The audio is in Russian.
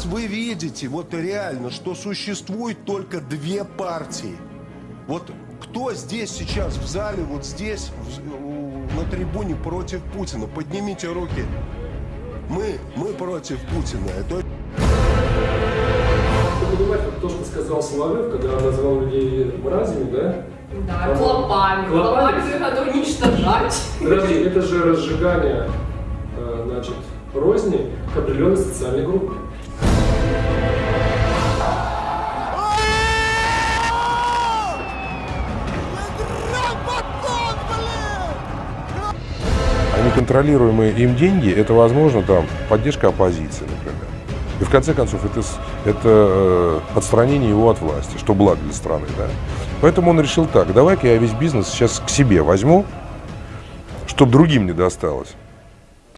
Сейчас вы видите, вот реально, что существует только две партии. Вот кто здесь сейчас в зале, вот здесь, в- на трибуне против Путина? Поднимите руки. Мы, мы против Путина. Это то, что сказал Соловьев, когда назвал людей мразями, да? Да, клопами. Клопами? Клопами их надо уничтожать. Подожди, это же разжигание, э, значит, розни к определенной социальной группе. Неконтролируемые им деньги – это, возможно, там, поддержка оппозиции, например. И в конце концов, это, это э, отстранение его от власти, что благо для страны. Да? Поэтому он решил так, давай-ка я весь бизнес сейчас к себе возьму, чтобы другим не досталось.